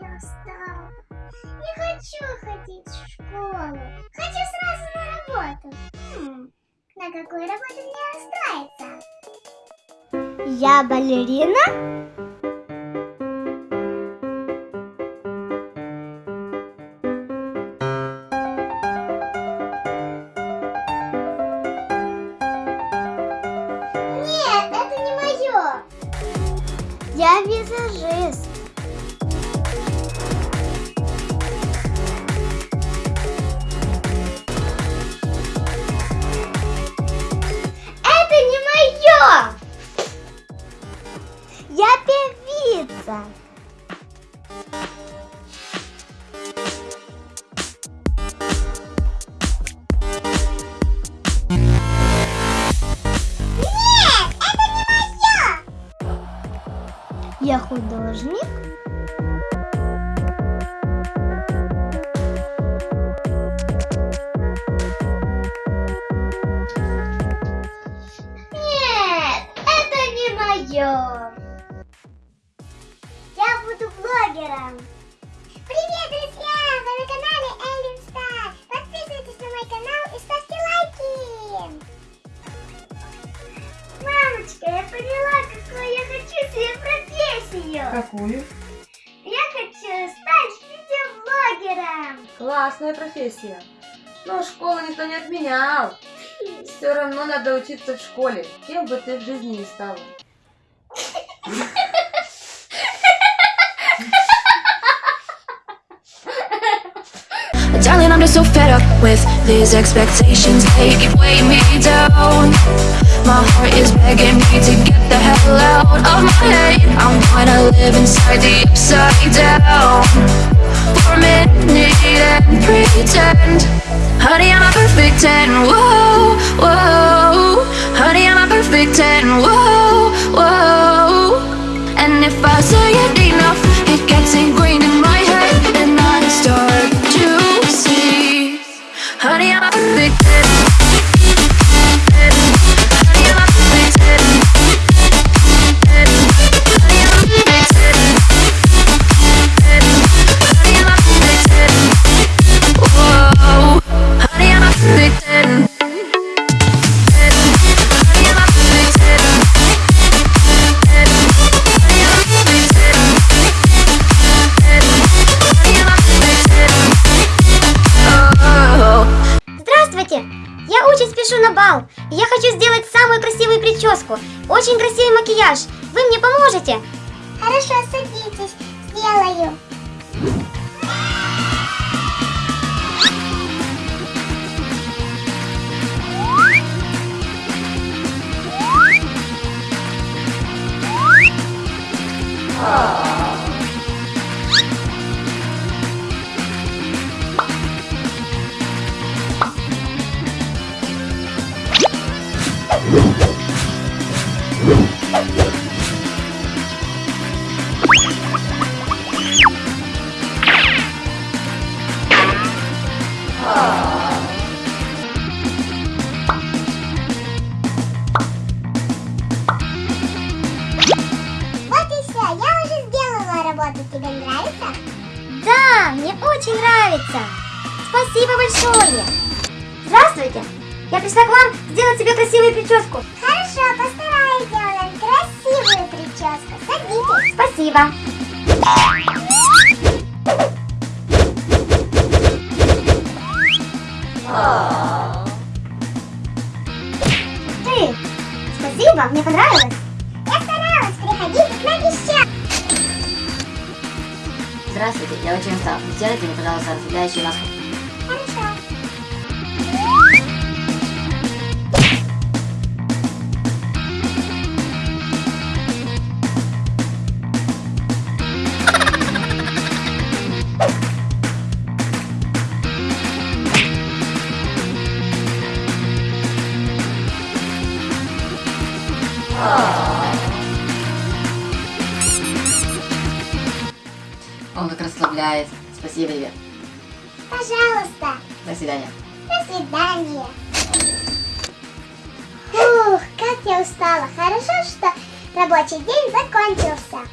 Я устала. Не хочу ходить в школу. Хочу сразу на работу. Хм, на какую работу мне устроиться? Я балерина? Я визажист. Это не мое. Я певица. Я художник. Какую? Я хочу стать видеоблогером. Классная профессия. Но школу никто не отменял. Все равно надо учиться в школе, кем бы ты в жизни ни стала. Darling, I'm just so fed up with these expectations. They keep weighing me down. My heart is begging me to get the hell out of my head. I'm gonna live inside the upside down for a minute and pretend. Honey, I'm a perfect 10. Whoa, whoa. Honey, I'm a perfect 10. Whoa, whoa. Спешу на бал. и Я хочу сделать самую красивую прическу. Очень красивый макияж. Вы мне поможете? Хорошо, садитесь. Сделаю. Нравится? Да, мне очень нравится. Спасибо большое. Здравствуйте. Я пришла к вам сделать себе красивую прическу. Хорошо, постараюсь сделать красивую прическу. Садитесь. Спасибо. Ты, спасибо, мне понравилось. Здравствуйте, я очень устал. Сделайте мне, пожалуйста, расслабляющую маску. Хорошо. Он как расслабляет. Спасибо тебе. Пожалуйста. До свидания. До свидания. Фух, как я устала. Хорошо, что рабочий день закончился.